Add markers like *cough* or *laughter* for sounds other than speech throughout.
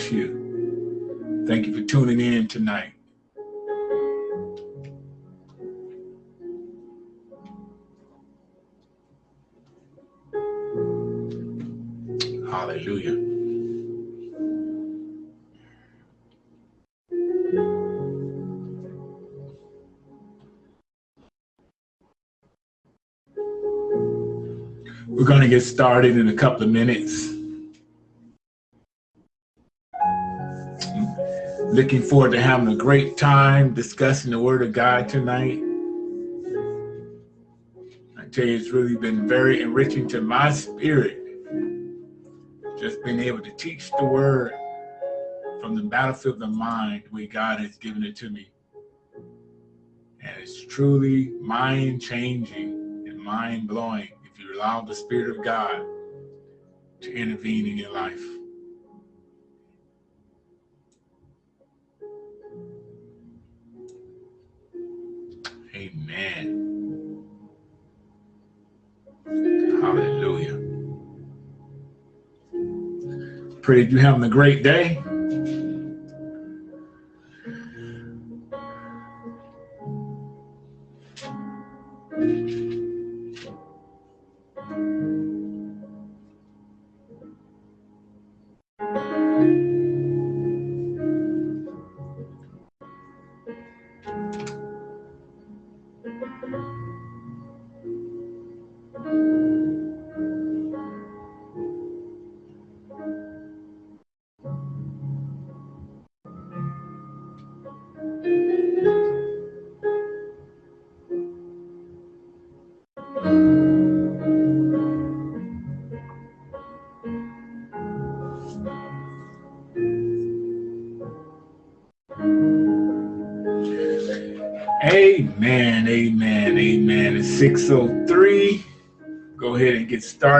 bless you. Thank you for tuning in tonight. Hallelujah. We're going to get started in a couple of minutes. Looking forward to having a great time discussing the Word of God tonight. I tell you, it's really been very enriching to my spirit just being able to teach the Word from the battlefield of the mind, where God has given it to me. And it's truly mind changing and mind blowing if you allow the Spirit of God to intervene in your life. Pray that you're having a great day.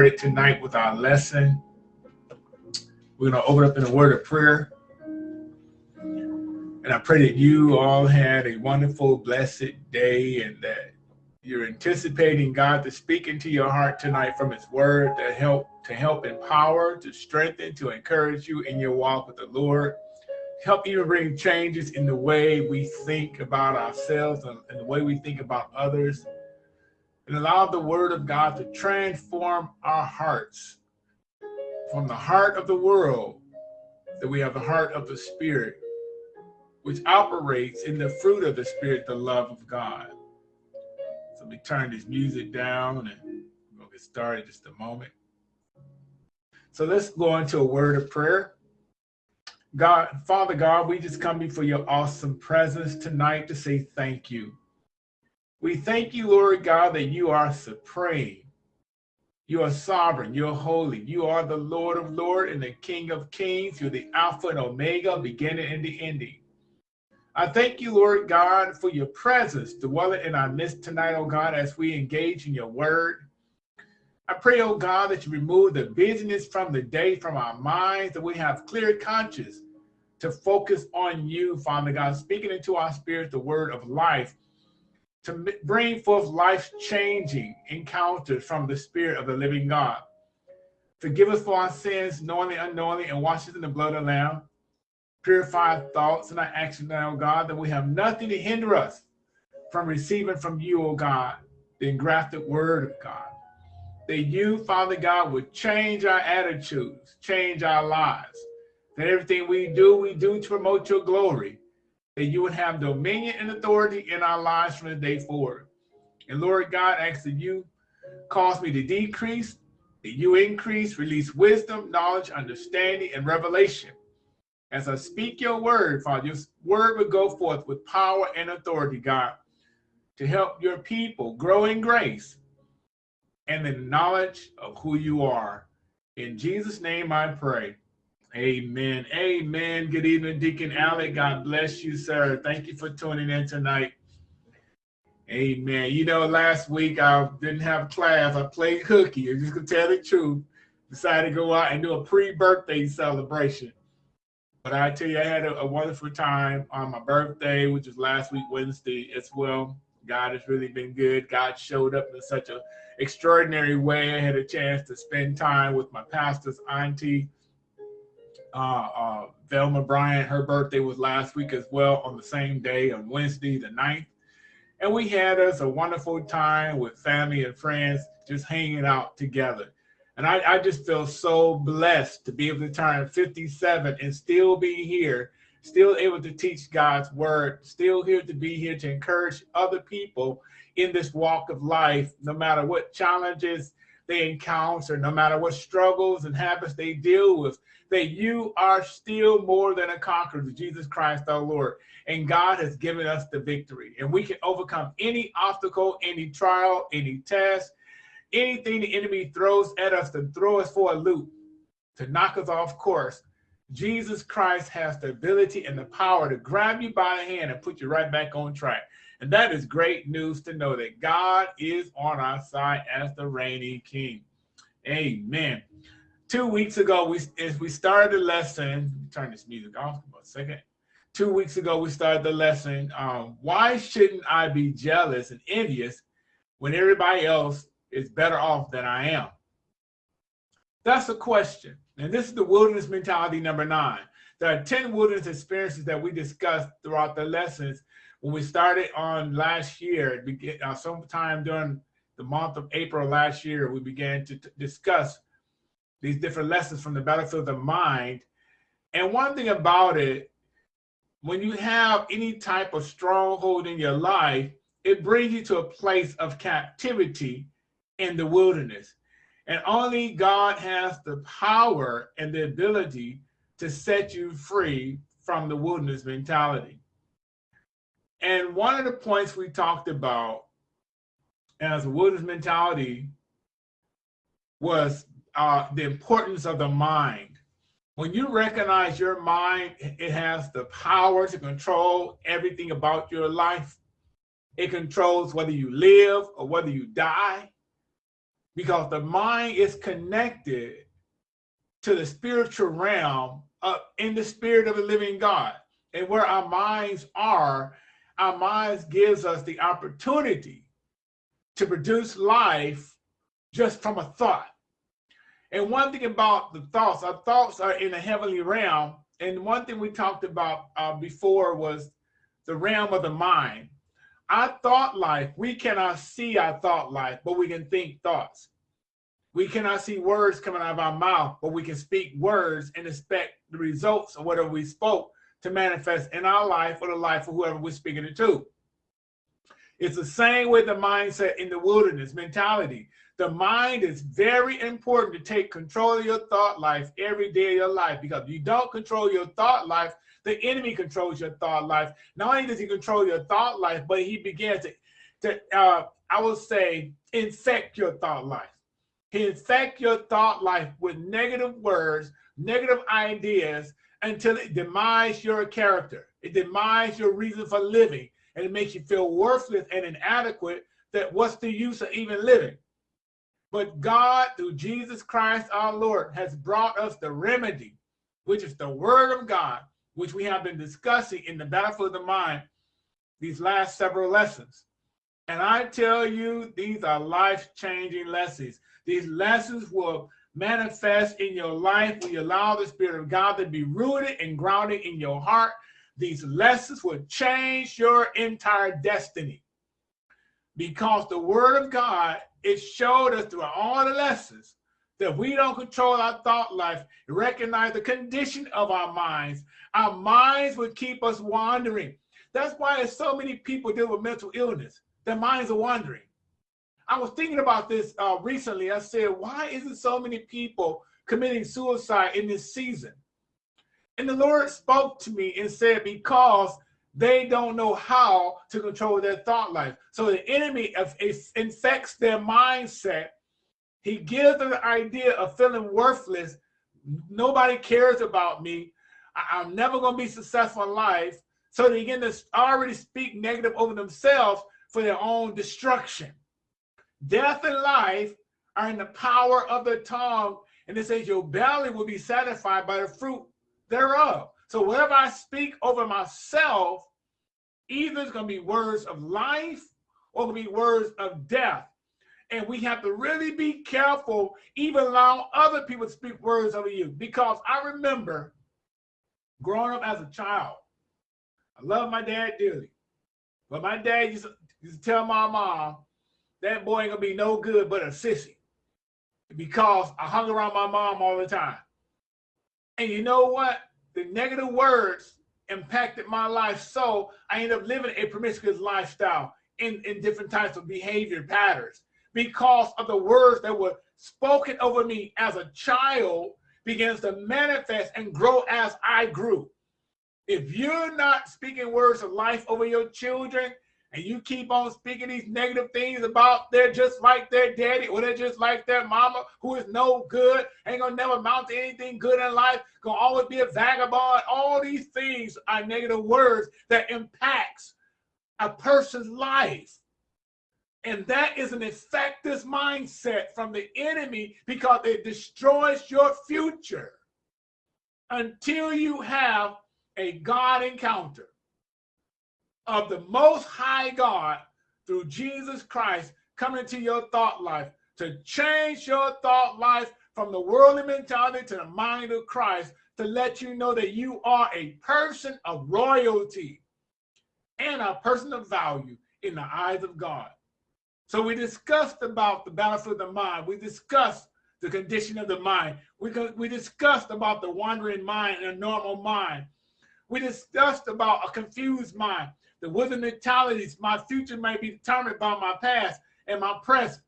Started tonight with our lesson. We're going to open up in a word of prayer. And I pray that you all had a wonderful, blessed day and that you're anticipating God to speak into your heart tonight from his word to help, to help empower, to strengthen, to encourage you in your walk with the Lord help even bring changes in the way we think about ourselves and, and, the way we think about others and allow the word of God to transform our hearts. From the heart of the world that we have the heart of the spirit which operates in the fruit of the spirit the love of God. So let me turn this music down and we'll get started just a moment. So let's go into a word of prayer. God, Father God, we just come before your awesome presence tonight to say thank you. We thank you, Lord God, that you are supreme. You are sovereign. You're holy. You are the Lord of Lords and the King of Kings. You're the Alpha and Omega, beginning and the ending. I thank you, Lord God, for your presence dwelling in our midst tonight, oh God, as we engage in your word. I pray, oh God, that you remove the busyness from the day from our minds, that we have clear conscience to focus on you, Father God, speaking into our spirit the word of life, to bring forth life-changing encounters from the spirit of the living God. Forgive us for our sins, knowingly, unknowingly, and wash us in the blood of the Lamb. Purify our thoughts and our actions now, God, that we have nothing to hinder us from receiving from you, O God, the engrafted word of God that you, Father God, would change our attitudes, change our lives, that everything we do, we do to promote your glory, that you would have dominion and authority in our lives from the day forward. And Lord God, I ask that you cause me to decrease, that you increase, release wisdom, knowledge, understanding, and revelation. As I speak your word, Father, your word would go forth with power and authority, God, to help your people grow in grace and the knowledge of who you are. In Jesus' name I pray. Amen. Amen. Good evening, Deacon Alec. God bless you, sir. Thank you for tuning in tonight. Amen. You know, last week I didn't have class. I played hooky. I'm just gonna tell the truth. Decided to go out and do a pre-birthday celebration. But I tell you, I had a, a, wonderful time on my birthday, which was last week, Wednesday, as well. God has really been good. God showed up in such an extraordinary way. I had a chance to spend time with my pastor's auntie, uh, uh, Velma Bryant. Her birthday was last week as well on the same day on Wednesday, the 9th. And we had us a wonderful time with family and friends just hanging out together. And I, I just feel so blessed to be able to turn 57 and still be here, still able to teach God's word, still here to be here to encourage other people in this walk of life, no matter what challenges they encounter, no matter what struggles and habits they deal with, that you are still more than a conqueror Jesus Christ our Lord. And God has given us the victory. And we can overcome any obstacle, any trial, any test, anything the enemy throws at us to throw us for a loop, to knock us off course, Jesus Christ has the ability and the power to grab you by the hand and put you right back on track. And that is great news to know that God is on our side as the reigning king. Amen. Two weeks ago, we as we started the lesson, turn this music off for a second. Two weeks ago, we started the lesson. Um, why shouldn't I be jealous and envious when everybody else is better off than I am? That's a question. And this is the wilderness mentality number nine. There are 10 wilderness experiences that we discussed throughout the lessons. When we started on last year, uh, sometime during the month of April last year, we began to discuss these different lessons from the battlefield of mind. And one thing about it, when you have any type of stronghold in your life, it brings you to a place of captivity in the wilderness. And only God has the power and the ability to set you free from the wilderness mentality. And one of the points we talked about as a wilderness mentality was uh, the importance of the mind. When you recognize your mind, it has the power to control everything about your life. It controls whether you live or whether you die because the mind is connected to the spiritual realm uh, in the spirit of the living God. And where our minds are, our minds gives us the opportunity to produce life just from a thought. And one thing about the thoughts, our thoughts are in a heavenly realm. And one thing we talked about uh, before was the realm of the mind. Our thought life, we cannot see our thought life, but we can think thoughts. We cannot see words coming out of our mouth, but we can speak words and expect the results of whatever we spoke to manifest in our life or the life of whoever we're speaking it to. It's the same with the mindset in the wilderness mentality. The mind is very important to take control of your thought life every day of your life because if you don't control your thought life, the enemy controls your thought life. Not only does he control your thought life, but he begins to, to uh, I will say, infect your thought life. He infect your thought life with negative words, negative ideas until it demise your character. It demise your reason for living and it makes you feel worthless and inadequate that what's the use of even living? But God, through Jesus Christ our Lord, has brought us the remedy, which is the word of God, which we have been discussing in the Battle of the mind these last several lessons. And I tell you, these are life-changing lessons. These lessons will manifest in your life you allow the Spirit of God to be rooted and grounded in your heart. These lessons will change your entire destiny. Because the Word of God, it showed us through all the lessons that we don't control our thought life, recognize the condition of our minds. Our minds would keep us wandering. That's why there's so many people deal with mental illness. Their minds are wandering. I was thinking about this uh, recently. I said, why isn't so many people committing suicide in this season? And the Lord spoke to me and said, because they don't know how to control their thought life. So the enemy infects their mindset. He gives them the idea of feeling worthless. Nobody cares about me. I'm never going to be successful in life. So they begin to already speak negative over themselves for their own destruction. Death and life are in the power of the tongue. And it says your belly will be satisfied by the fruit thereof. So whatever I speak over myself, either it's going to be words of life or going to be words of death. And we have to really be careful, even allow other people to speak words over you. Because I remember growing up as a child, I love my dad dearly. But my dad used to, used to tell my mom, that boy ain't gonna be no good but a sissy. Because I hung around my mom all the time. And you know what? The negative words impacted my life so I ended up living a promiscuous lifestyle in, in different types of behavior patterns because of the words that were spoken over me as a child begins to manifest and grow as I grew. If you're not speaking words of life over your children and you keep on speaking these negative things about they're just like their daddy or they're just like their mama who is no good, ain't gonna never amount to anything good in life, gonna always be a vagabond. All these things are negative words that impacts a person's life. And that is an effective mindset from the enemy because it destroys your future until you have a God encounter of the most high God through Jesus Christ coming into your thought life to change your thought life from the worldly mentality to the mind of Christ to let you know that you are a person of royalty and a person of value in the eyes of God. So we discussed about the battlefield of the mind. We discussed the condition of the mind. We, we discussed about the wandering mind and a normal mind. We discussed about a confused mind. The wither mentalities, my future may be determined by my past and my present.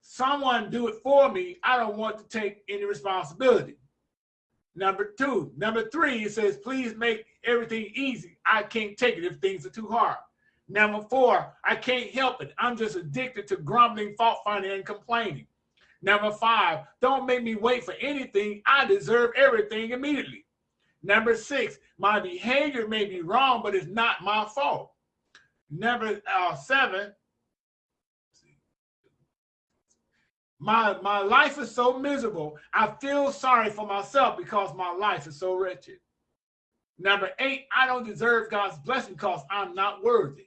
Someone do it for me. I don't want to take any responsibility. Number two. Number three, it says, please make everything easy. I can't take it if things are too hard. Number four, I can't help it. I'm just addicted to grumbling, fault finding, and complaining. Number five, don't make me wait for anything. I deserve everything immediately. Number six, my behavior may be wrong, but it's not my fault. Number uh, seven, my, my life is so miserable. I feel sorry for myself because my life is so wretched. Number eight, I don't deserve God's blessing because I'm not worthy.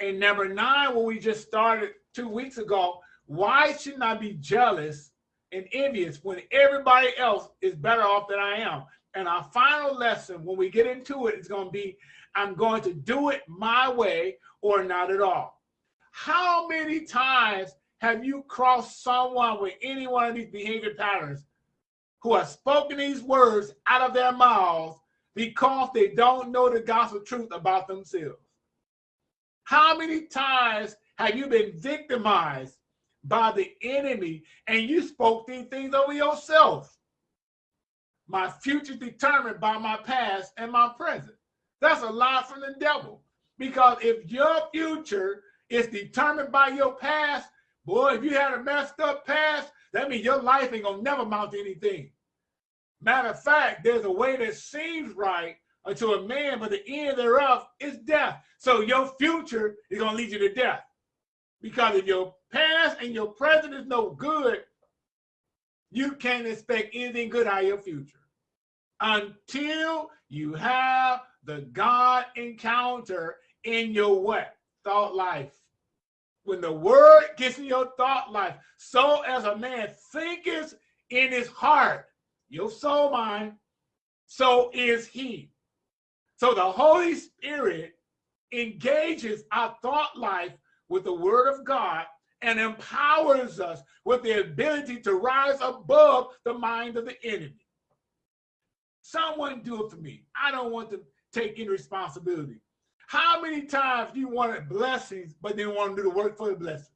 And number nine, when we just started two weeks ago, why shouldn't I be jealous and envious when everybody else is better off than I am? And our final lesson, when we get into it, is going to be I'm going to do it my way or not at all. How many times have you crossed someone with any one of these behavior patterns who have spoken these words out of their mouths because they don't know the gospel truth about themselves? How many times have you been victimized by the enemy and you spoke these things over yourself? My future determined by my past and my present. That's a lie from the devil. Because if your future is determined by your past, boy, if you had a messed up past, that means your life ain't gonna never amount to anything. Matter of fact, there's a way that seems right, unto a man, but the end thereof is death. So your future is to lead you to death. Because if your past and your present is no good, you can't expect anything good out of your future until you have the God encounter in your what? Thought life. When the word gets in your thought life, so as a man thinketh in his heart, your soul mind, so is he. So the Holy Spirit engages our thought life with the word of God and empowers us with the ability to rise above the mind of the enemy. Someone do it for me. I don't want to take any responsibility. How many times do you wanted blessings, but didn't want to do the work for the blessing?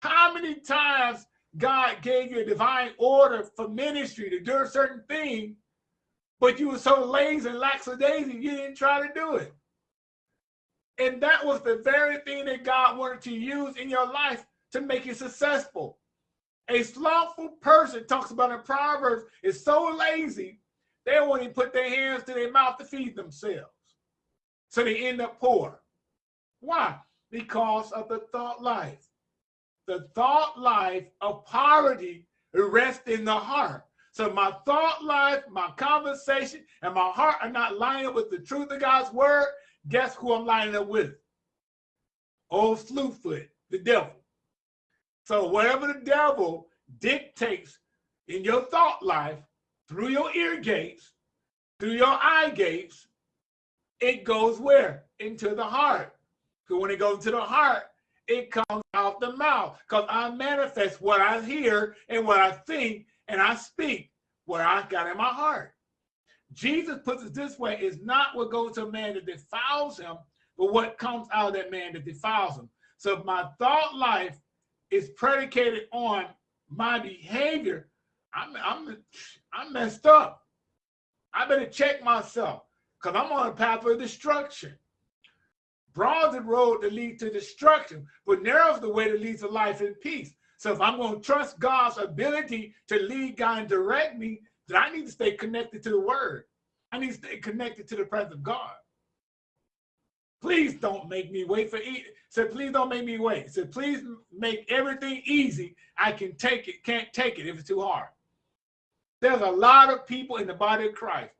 How many times God gave you a divine order for ministry to do a certain thing, but you were so lazy and lackadaisy, you didn't try to do it. And that was the very thing that God wanted to use in your life to make you successful. A slothful person talks about in Proverbs is so lazy, they won't even put their hands to their mouth to feed themselves. So they end up poor. Why? Because of the thought life. The thought life of poverty rests in the heart. So my thought life, my conversation, and my heart are not lining up with the truth of God's word. Guess who I'm lining up with? Old Slewfoot, the devil. So whatever the devil dictates in your thought life, through your ear gates, through your eye gates, it goes where? Into the heart. Because when it goes to the heart, it comes out the mouth. Because I manifest what I hear and what I think and I speak what I got in my heart. Jesus puts it this way, is not what goes to a man that defiles him, but what comes out of that man that defiles him. So if my thought life is predicated on my behavior, I'm I'm I'm messed up. I better check myself because I'm on a path of destruction. Broad the road that leads to destruction, but narrow the way that leads to life and peace. So if I'm going to trust God's ability to lead, God, and direct me, then I need to stay connected to the word. I need to stay connected to the presence of God. Please don't make me wait for it. Said, please don't make me wait. Said, please make everything easy. I can take it, can't take it if it's too hard. There's a lot of people in the body of Christ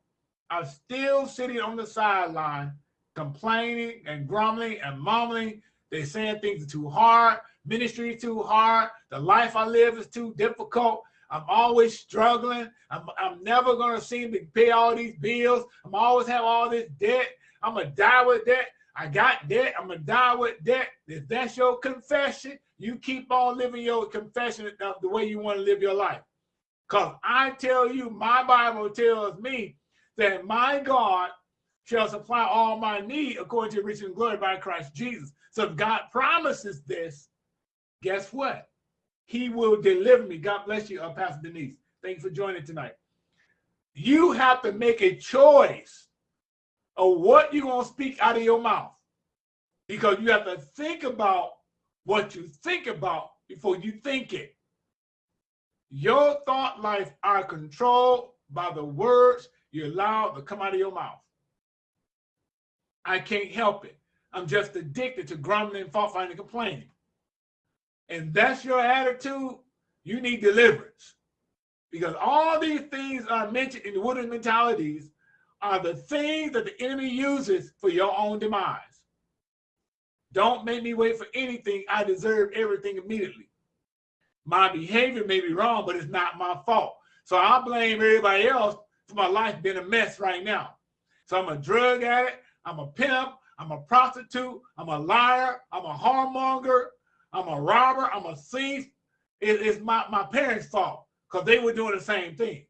are still sitting on the sideline complaining and grumbling and mumbling. They're saying things are too hard. Ministry is too hard. The life I live is too difficult. I'm always struggling. I'm, I'm never going to seem to pay all these bills. I'm always have all this debt. I'm going to die with debt. I got debt. I'm to die with debt. If that's your confession, you keep on living your confession the way you want to live your life. Because I tell you, my Bible tells me that my God shall supply all my need according to riches and glory by Christ Jesus. So if God promises this, guess what? He will deliver me. God bless you, uh, Pastor Denise. Thank you for joining tonight. You have to make a choice of what you're going to speak out of your mouth because you have to think about what you think about before you think it. Your thought life are controlled by the words you allow to come out of your mouth. I can't help it. I'm just addicted to grumbling, fault finding, and complaining. And that's your attitude, you need deliverance. Because all these things are mentioned in the wooden mentalities are the things that the enemy uses for your own demise. Don't make me wait for anything. I deserve everything immediately my behavior may be wrong, but it's not my fault. So I blame everybody else for my life being a mess right now. So I'm a drug addict, I'm a pimp, I'm a prostitute, I'm a liar, I'm a whoremonger, I'm a robber, I'm a thief. It, it's my, my parents' fault because they were doing the same thing.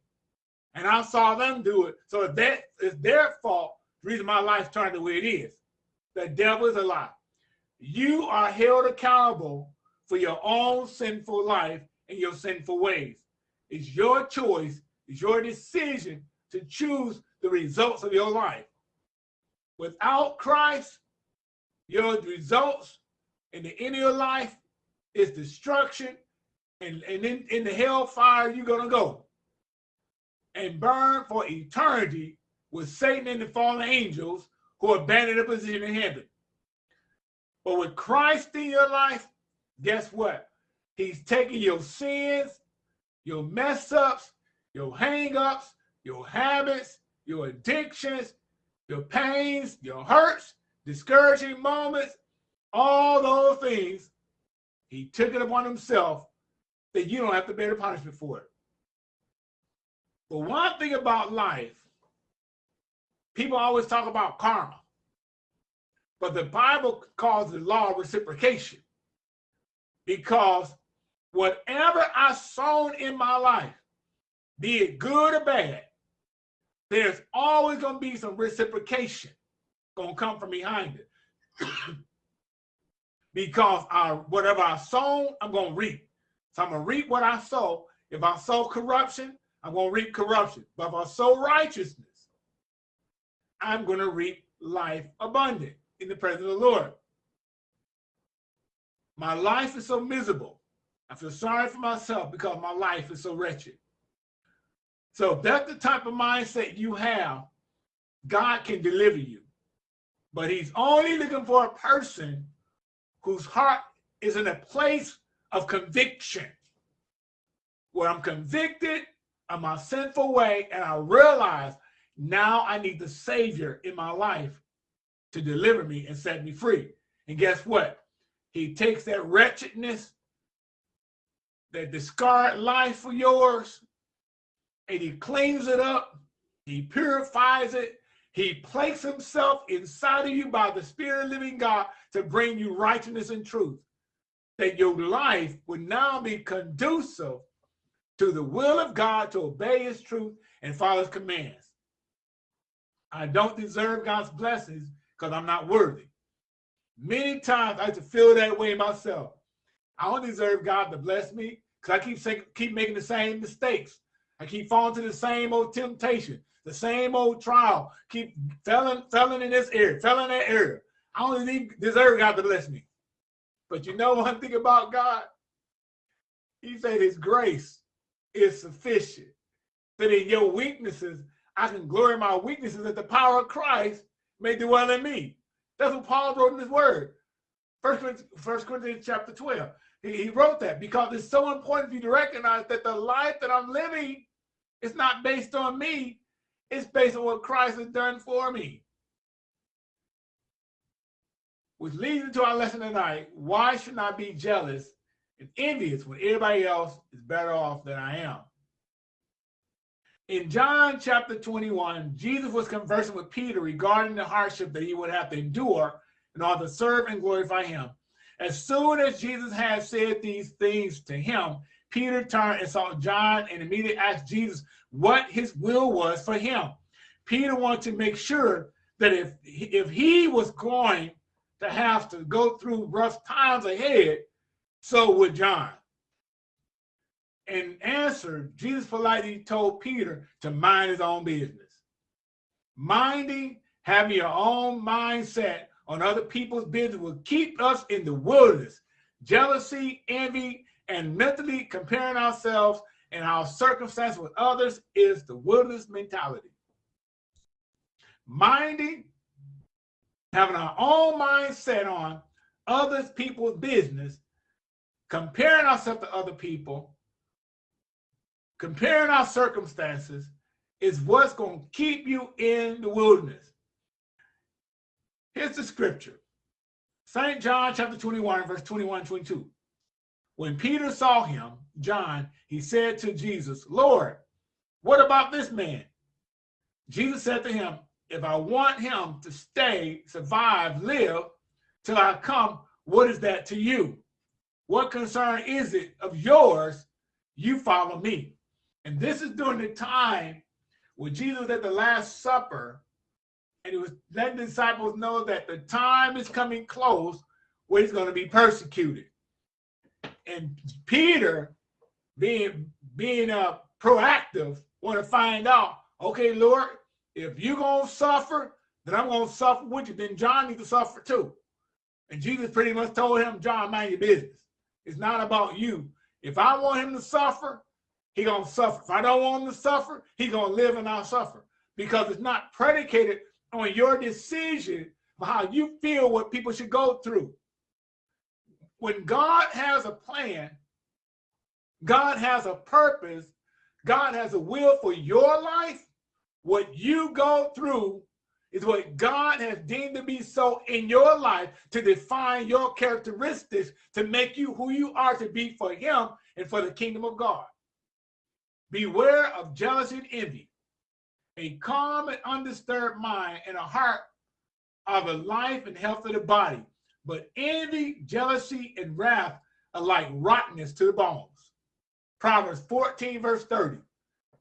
And I saw them do it. So if that is their fault, the reason my life turned the way it is. The devil is a lie. You are held accountable for your own sinful life and your sinful ways. It's your choice, it's your decision to choose the results of your life. Without Christ, your results in the end of your life is destruction, and, and in, in the hellfire you're gonna go and burn for eternity with Satan and the fallen angels who abandoned the position in heaven. But with Christ in your life, guess what? He's taking your sins, your mess ups, your hang ups, your habits, your addictions, your pains, your hurts, discouraging moments, all those things. He took it upon himself that you don't have to bear the punishment for it. But one thing about life, people always talk about karma, but the Bible calls it law of reciprocation because whatever I sown in my life, be it good or bad, there's always going to be some reciprocation going to come from behind it. *coughs* because I, whatever I sown, I'm going to reap. So I'm going to reap what I sow. If I sow corruption, I'm going to reap corruption. But if I sow righteousness, I'm going to reap life abundant in the presence of the Lord. My life is so miserable. I feel sorry for myself because my life is so wretched. So if that's the type of mindset you have, God can deliver you. But he's only looking for a person whose heart is in a place of conviction. Where I'm convicted of my sinful way and I realize now I need the Savior in my life to deliver me and set me free. And guess what? He takes that wretchedness, that discarded life for yours, and he cleans it up, he purifies it, he places himself inside of you by the Spirit of living God to bring you righteousness and truth. That your life would now be conducive to the will of God to obey his truth and follow his commands. I don't deserve God's blessings because I'm not worthy. Many times I have to feel that way myself. I don't deserve God to bless me because I keep saying, keep making the same mistakes. I keep falling to the same old temptation, the same old trial. Keep felling, felling in this area, felling in that area. I don't even deserve God to bless me. But you know one thing about God? He said his grace is sufficient. That in your weaknesses, I can glory my weaknesses that the power of Christ may dwell in me. That's what Paul wrote in his word. First Corinthians, First Corinthians chapter 12. He, he wrote that because it's so important for you to recognize that the life that I'm living is not based on me. It's based on what Christ has done for me. Which leads into our lesson tonight. Why should I be jealous and envious when everybody else is better off than I am? In John chapter 21, Jesus was conversing with Peter regarding the hardship that he would have to endure in order to serve and glorify him. As soon as Jesus had said these things to him, Peter turned and saw John and immediately asked Jesus what his will was for him. Peter wanted to make sure that if, if he was going to have to go through rough times ahead, so would John and answer, Jesus politely told Peter to mind his own business. Minding, having your own mindset on other people's business will keep us in the wilderness. Jealousy, envy, and mentally comparing ourselves and our circumstances with others is the wilderness mentality. Minding, having our own mindset on others people's business, comparing ourselves to other people, comparing our circumstances is what's going to keep you in the wilderness. Here's the scripture. St. John chapter 21, verse 21, 22. When Peter saw him, John, he said to Jesus, Lord, what about this man? Jesus said to him, if I want him to stay, survive, live till I come, what is that to you? What concern is it of yours? You follow me. And this is during the time when Jesus was at the Last Supper and he was letting the disciples know that the time is coming close where he's going to be persecuted. And Peter, being being uh, proactive, want to find out, okay, Lord, if you're going to suffer, then I'm going to suffer with you. Then John needs to suffer too. And Jesus pretty much told him, John, mind your business. It's not about you. If I want him to suffer, he gonna suffer. If I don't want him to suffer, he gonna live and I'll suffer. Because it's not predicated on your decision of how you feel what people should go through. When God has a plan, God has a purpose, God has a will for your life, what you go through is what God has deemed to be so in your life to define your characteristics to make you who you are to be for him and for the kingdom of God. Beware of jealousy and envy. A calm and undisturbed mind and a heart of the life and health of the body. But envy, jealousy, and wrath are like rottenness to the bones. Proverbs 14, verse 30.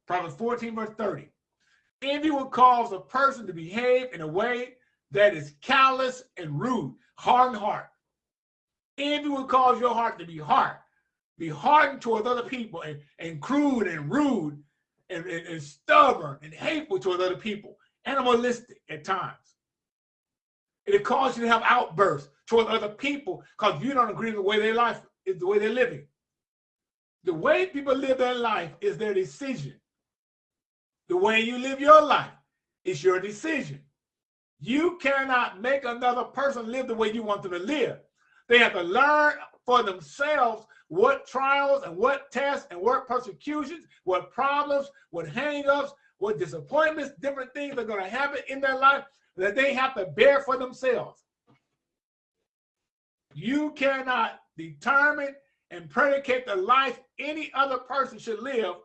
Proverbs 14, verse 30. Envy will cause a person to behave in a way that is callous and rude, hard and heart. Envy will cause your heart to be hard, be hardened towards other people and, and crude and rude and, and, and stubborn and hateful towards other people, animalistic at times. It causes you to have outbursts towards other people because you don't agree with the way their life is the way they're living. The way people live their life is their decision. The way you live your life is your decision. You cannot make another person live the way you want them to live. They have to learn for themselves what trials and what tests and what persecutions, what problems, what hangups, what disappointments, different things are going to happen in their life that they have to bear for themselves. You cannot determine and predicate the life any other person should live,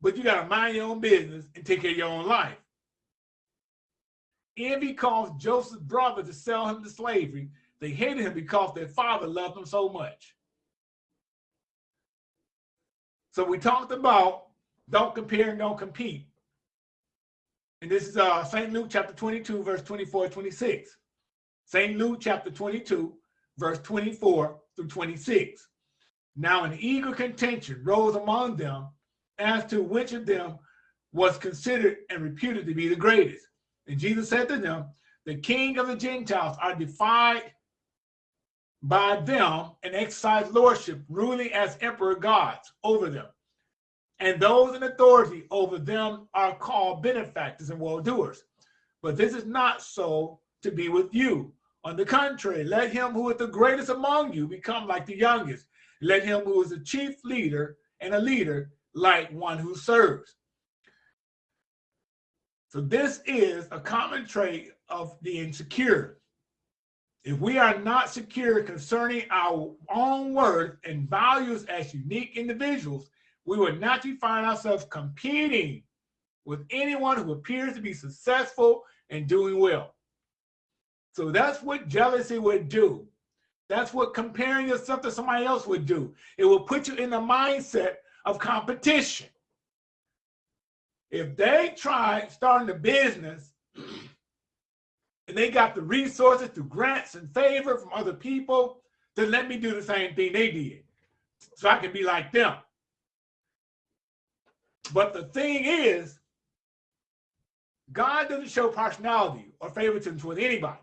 but you got to mind your own business and take care of your own life. Envy caused Joseph's brother to sell him to slavery. They hated him because their father loved him so much. So we talked about don't compare and don't compete. And this is uh, St. Luke chapter 22, verse 24 26. St. Luke chapter 22, verse 24 through 26. Now an eager contention rose among them as to which of them was considered and reputed to be the greatest. And Jesus said to them, the king of the Gentiles are defied by them and exercise lordship, ruling as emperor gods over them. And those in authority over them are called benefactors and well-doers. But this is not so to be with you. On the contrary, let him who is the greatest among you become like the youngest. Let him who is the chief leader and a leader like one who serves. So this is a common trait of the insecure. If we are not secure concerning our own worth and values as unique individuals, we will naturally find ourselves competing with anyone who appears to be successful and doing well. So that's what jealousy would do. That's what comparing yourself to somebody else would do. It will put you in the mindset of competition. If they try starting a business and they got the resources through grants and favor from other people, then let me do the same thing they did so I can be like them. But the thing is, God doesn't show partiality or favoritism towards anybody.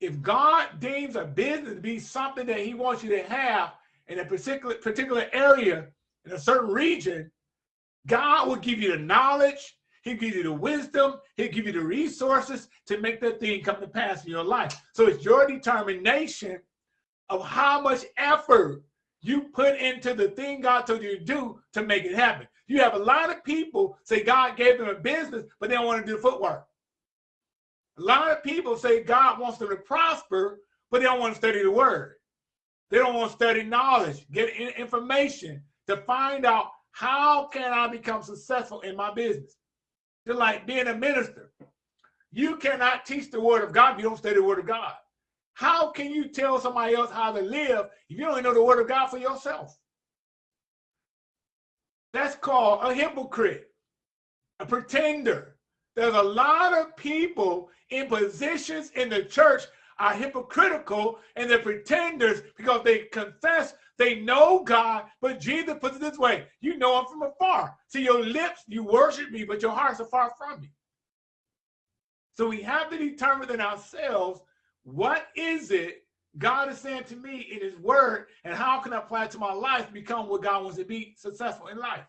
If God deems a business to be something that he wants you to have in a particular particular area in a certain region, God will give you the knowledge, he'll give you the wisdom, he'll give you the resources to make that thing come to pass in your life. So it's your determination of how much effort you put into the thing God told you to do to make it happen. You have a lot of people say God gave them a business, but they don't want to do the footwork. A lot of people say God wants them to prosper, but they don't want to study the word. They don't want to study knowledge, get information to find out how can I become successful in my business. Just like being a minister. You cannot teach the word of God if you don't study the word of God. How can you tell somebody else how to live if you don't know the word of God for yourself? That's called a hypocrite, a pretender. There's a lot of people in positions in the church are hypocritical and they're pretenders because they confess they know God, but Jesus puts it this way you know him from afar. See, your lips, you worship me, but your hearts are far from me. So we have to determine in ourselves what is it God is saying to me in his word, and how can I apply it to my life to become what God wants to be successful in life?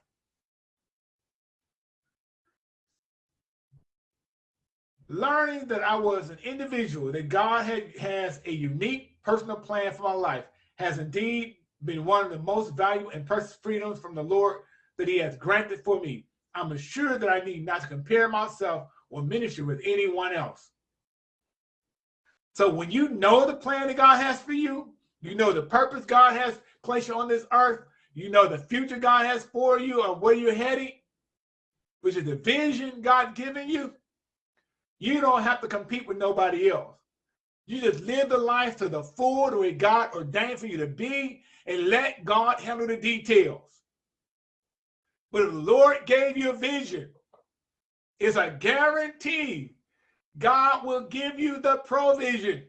Learning that I was an individual, that God had, has a unique personal plan for my life, has indeed been one of the most valuable and precious freedoms from the Lord that he has granted for me. I'm assured that I need not to compare myself or ministry with anyone else. So when you know the plan that God has for you, you know the purpose God has placed you on this earth, you know the future God has for you or where you're heading, which is the vision God given you, you don't have to compete with nobody else. You just live the life to the full the way God ordained for you to be and let God handle the details. But if the Lord gave you a vision, it's a guarantee God will give you the provision.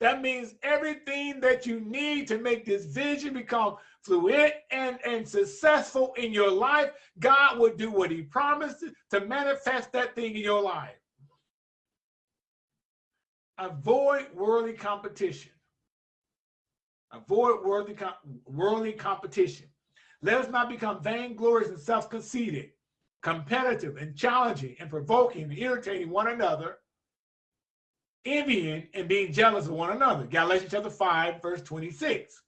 That means everything that you need to make this vision become fluid and, and successful in your life, God will do what he promised to manifest that thing in your life. Avoid worldly competition. Avoid worldly, worldly competition. Let us not become vainglorious and self-conceited, competitive and challenging and provoking and irritating one another, envying and being jealous of one another. Galatians chapter 5, verse 26.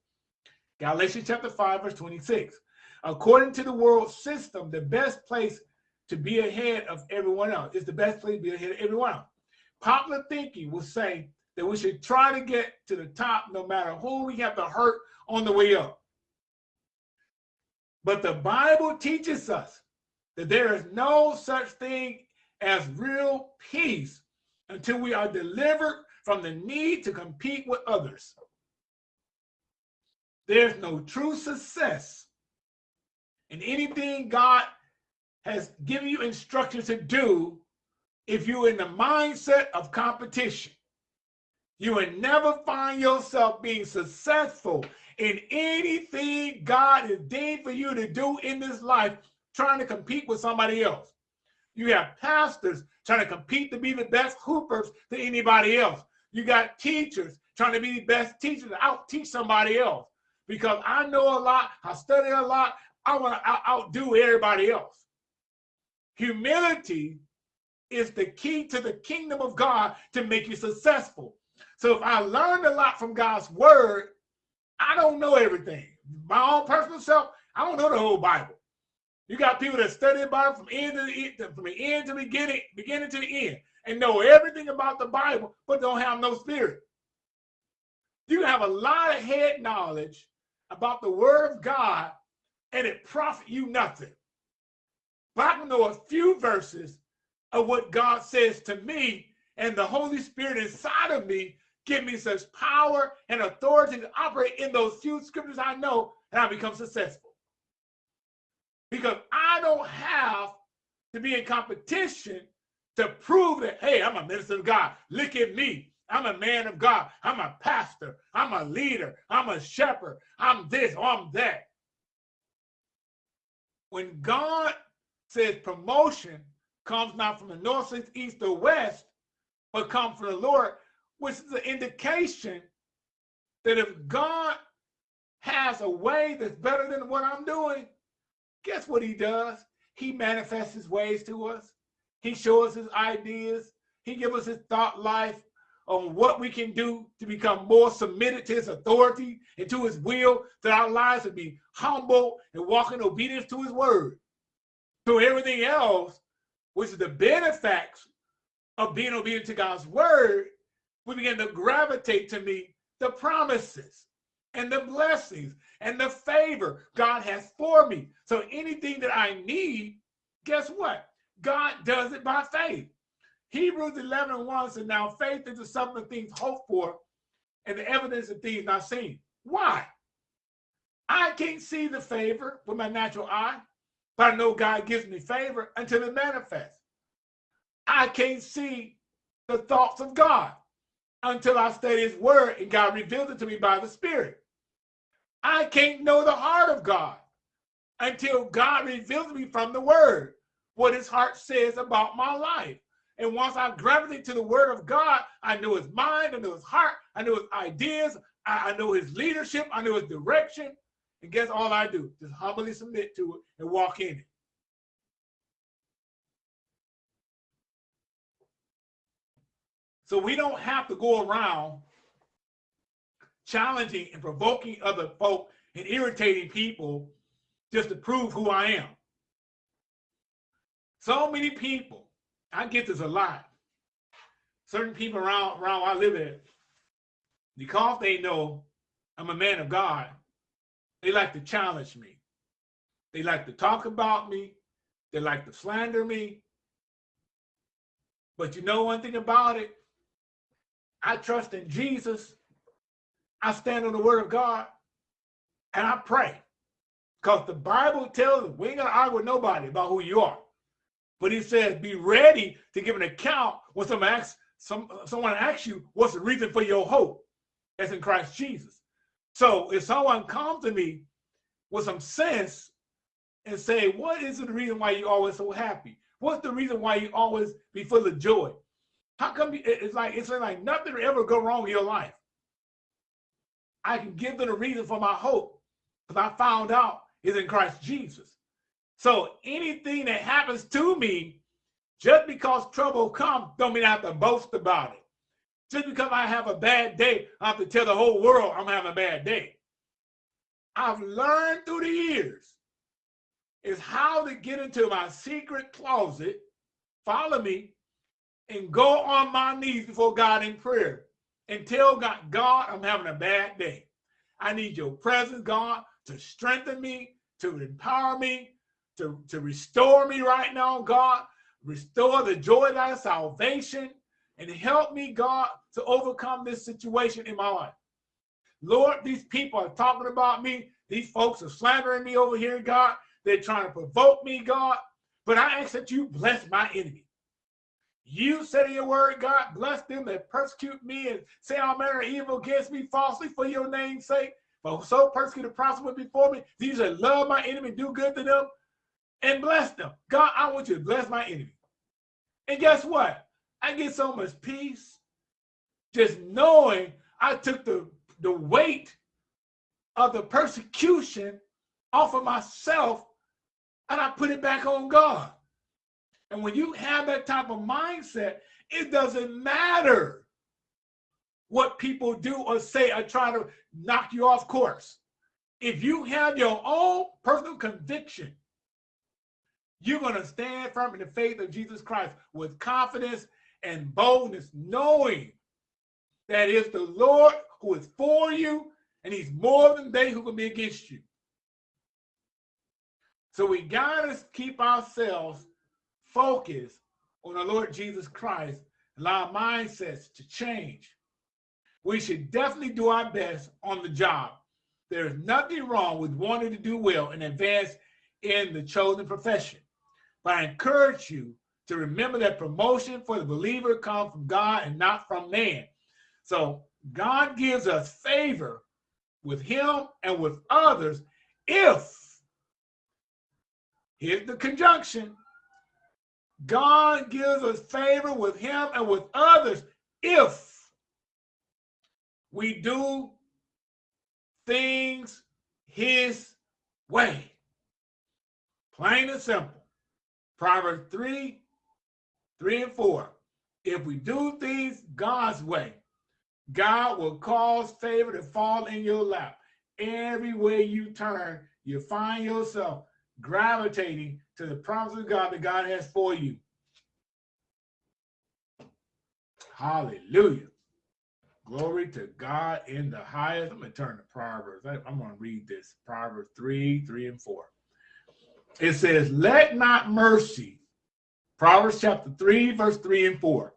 Galatians chapter 5, verse 26. According to the world system, the best place to be ahead of everyone else is the best place to be ahead of everyone else. Popular thinking will say that we should try to get to the top no matter who we have to hurt on the way up. But the Bible teaches us that there is no such thing as real peace until we are delivered from the need to compete with others. There's no true success in anything God has given you instructions to do if you're in the mindset of competition. You will never find yourself being successful in anything God has deemed for you to do in this life, trying to compete with somebody else. You have pastors trying to compete to be the best hoopers to anybody else. You got teachers trying to be the best teachers to out teach somebody else. Because I know a lot, I study a lot, I want to outdo everybody else. Humility is the key to the kingdom of God to make you successful. So if I learned a lot from God's word, I don't know everything. My own personal self, I don't know the whole Bible. You got people that study the Bible from end to the end, from the end to the beginning, beginning to the end, and know everything about the Bible, but don't have no spirit. You have a lot of head knowledge about the Word of God, and it profit you nothing. But I can know a few verses of what God says to me, and the Holy Spirit inside of me give me such power and authority to operate in those few scriptures I know, and I become successful. Because I don't have to be in competition to prove that, hey, I'm a minister of God. Look at me. I'm a man of God. I'm a pastor. I'm a leader. I'm a shepherd. I'm this oh, I'm that. When God says promotion comes not from the north, south, east, or west, but comes from the Lord, which is an indication that if God has a way that's better than what I'm doing, guess what he does? He manifests his ways to us. He shows us his ideas. He gives us his thought life on what we can do to become more submitted to his authority and to his will, that our lives would be humble and walk in obedience to his word. So everything else, which is the benefits of being obedient to God's word, we begin to gravitate to me the promises and the blessings and the favor God has for me. So anything that I need, guess what? God does it by faith. Hebrews 11 and 1 says, Now faith is the something of things hoped for and the evidence of things not seen. Why? I can't see the favor with my natural eye, but I know God gives me favor until it manifests. I can't see the thoughts of God until I study his word and God reveals it to me by the Spirit. I can't know the heart of God until God reveals me from the word what his heart says about my life. And once I gravitate to the word of God, I know his mind, I know his heart, I know his ideas, I, I know his leadership, I know his direction. And guess all I do? Just humbly submit to it and walk in it. So we don't have to go around challenging and provoking other folk and irritating people just to prove who I am. So many people, I get this a lot. Certain people around around where I live at, because they know I'm a man of God, they like to challenge me. They like to talk about me. They like to slander me. But you know one thing about it? I trust in Jesus. I stand on the word of God and I pray. Because the Bible tells us we ain't gonna argue with nobody about who you are. But he says, be ready to give an account when someone asks, some, someone asks you, what's the reason for your hope? That's in Christ Jesus. So if someone comes to me with some sense and say, what is the reason why you always so happy? What's the reason why you always be full of joy? How come you, it's like it's like nothing will ever go wrong in your life? I can give them a reason for my hope because I found out is in Christ Jesus. So anything that happens to me, just because trouble comes, don't mean I have to boast about it. Just because I have a bad day, I have to tell the whole world I'm having a bad day. I've learned through the years is how to get into my secret closet, follow me, and go on my knees before God in prayer and tell God, God, I'm having a bad day. I need your presence, God, to strengthen me, to empower me, to, to restore me right now, God. Restore the joy of thy salvation and help me, God, to overcome this situation in my life. Lord, these people are talking about me. These folks are slandering me over here, God. They're trying to provoke me, God. But I ask that you bless my enemy. You said in your word, God, bless them that persecute me and say all manner of evil against me falsely for your name's sake. But so persecute and prosper before me. These that love my enemy, do good to them, and bless them. God, I want you to bless my enemy. And guess what? I get so much peace just knowing I took the, the weight of the persecution off of myself and I put it back on God. And when you have that type of mindset, it doesn't matter what people do or say or try to knock you off course. If you have your own personal conviction, you're going to stand firm in the faith of Jesus Christ with confidence and boldness, knowing that it's the Lord who is for you and he's more than they who can be against you. So we got to keep ourselves focused on the Lord Jesus Christ, allow our mindsets to change. We should definitely do our best on the job. There's nothing wrong with wanting to do well and advance in the chosen profession. But I encourage you to remember that promotion for the believer comes from God and not from man. So God gives us favor with him and with others if, here's the conjunction, God gives us favor with him and with others if we do things his way. Plain and simple. Proverbs 3, 3 and 4. If we do things God's way, God will cause favor to fall in your lap. Every way you turn, you find yourself gravitating to the promise of God that God has for you. Hallelujah. Glory to God in the highest. I'm going to turn to Proverbs. I'm going to read this Proverbs 3, 3, and 4. It says, Let not mercy, Proverbs chapter 3, verse 3 and 4.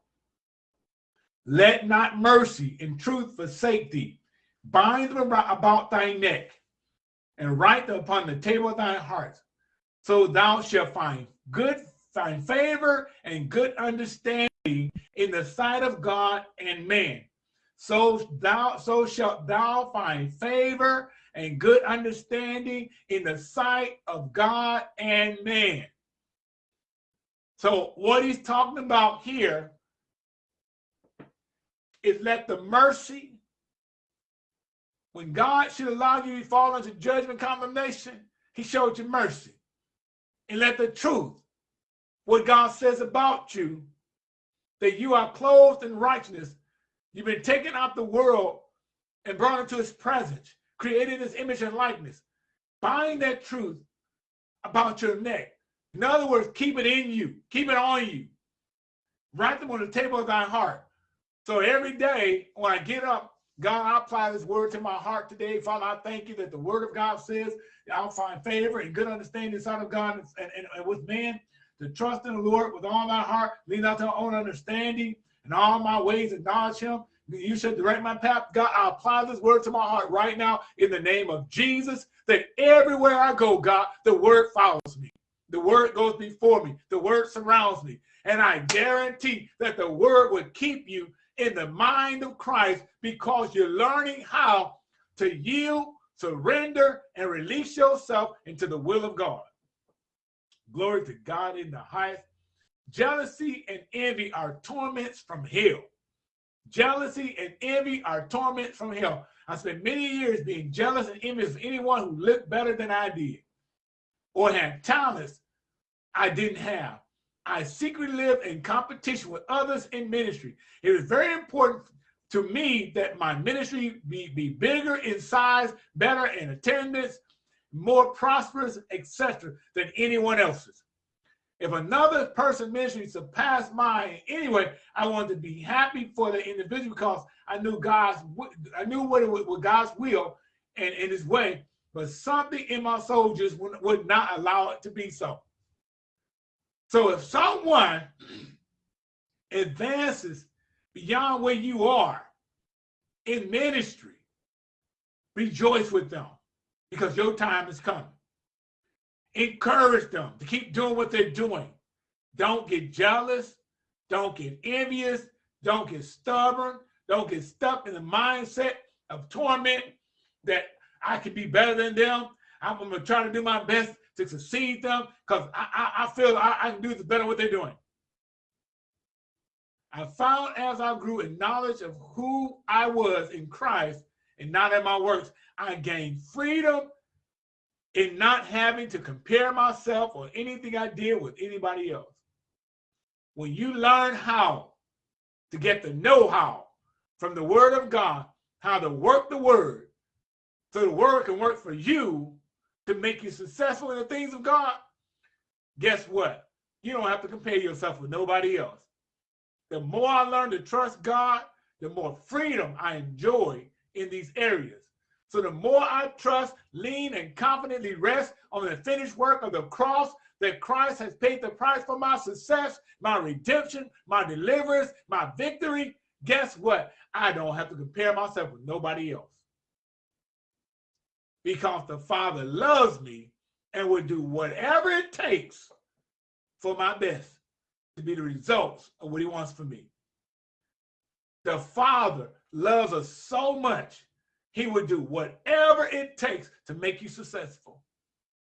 Let not mercy and truth forsake thee. Bind them about thy neck and write them upon the table of thy heart. So thou shalt find good, find favor and good understanding in the sight of God and man. So thou so shalt thou find favor and good understanding in the sight of God and man. So what he's talking about here is let the mercy, when God should allow you to fall into judgment condemnation, he showed you mercy. And let the truth, what God says about you, that you are clothed in righteousness, you've been taken out the world and brought into his presence, created his image and likeness. Bind that truth about your neck. In other words, keep it in you, keep it on you. Write them on the table of thy heart. So every day when I get up, God, I apply this word to my heart today. Father, I thank you that the word of God says I'll find favor and good understanding inside of God and, and, and with man to trust in the Lord with all my heart, lean out to our own understanding, and all my ways acknowledge him. You should direct my path. God, I apply this word to my heart right now in the name of Jesus, that everywhere I go, God, the word follows me. The word goes before me. The word surrounds me. And I guarantee that the word will keep you in the mind of Christ because you're learning how to yield, surrender, and release yourself into the will of God. Glory to God in the highest. Jealousy and envy are torments from hell. Jealousy and envy are torments from hell. I spent many years being jealous and envious of anyone who looked better than I did or had talents I didn't have. I secretly live in competition with others in ministry. It is very important to me that my ministry be, be bigger in size, better in attendance, more prosperous, etc., than anyone else's. If another person ministry surpassed mine anyway, I wanted to be happy for the individual because I knew God's I knew what it was, what God's will and in His way, but something in my soul just would, would not allow it to be so. So if someone advances beyond where you are in ministry, rejoice with them because your time is coming. Encourage them to keep doing what they're doing. Don't get jealous. Don't get envious. Don't get stubborn. Don't get stuck in the mindset of torment that I can be better than them. I'm going to try to do my best to succeed them because I, I, I, feel I, I can do better what they're doing. I found as I grew in knowledge of who I was in Christ and not in my works, I gained freedom in not having to compare myself or anything I did with anybody else. When you learn how to get the know-how from the word of God, how to work the word, so the word can work for you to make you successful in the things of God, guess what? You don't have to compare yourself with nobody else. The more I learn to trust God, the more freedom I enjoy in these areas. So the more I trust, lean, and confidently rest on the finished work of the cross that Christ has paid the price for my success, my redemption, my deliverance, my victory, guess what? I don't have to compare myself with nobody else. Because the Father loves me and will do whatever it takes for my best to be the results of what he wants for me. The Father loves us so much he would do whatever it takes to make you successful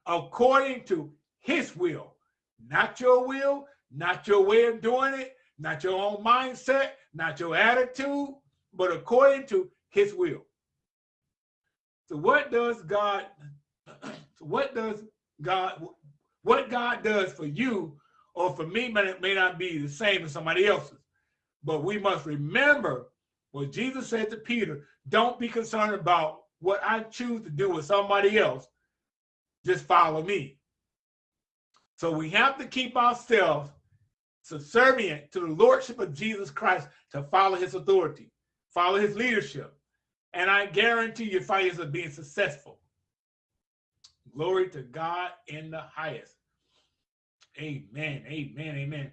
according to his will, not your will, not your way of doing it, not your own mindset, not your attitude, but according to his will. So what does God, so what does God, what God does for you or for me may, may not be the same as somebody else's. But we must remember what Jesus said to Peter, don't be concerned about what I choose to do with somebody else. Just follow me. So we have to keep ourselves subservient to the lordship of Jesus Christ to follow his authority, follow his leadership. And I guarantee you fight of being successful. Glory to God in the highest. Amen, amen, amen.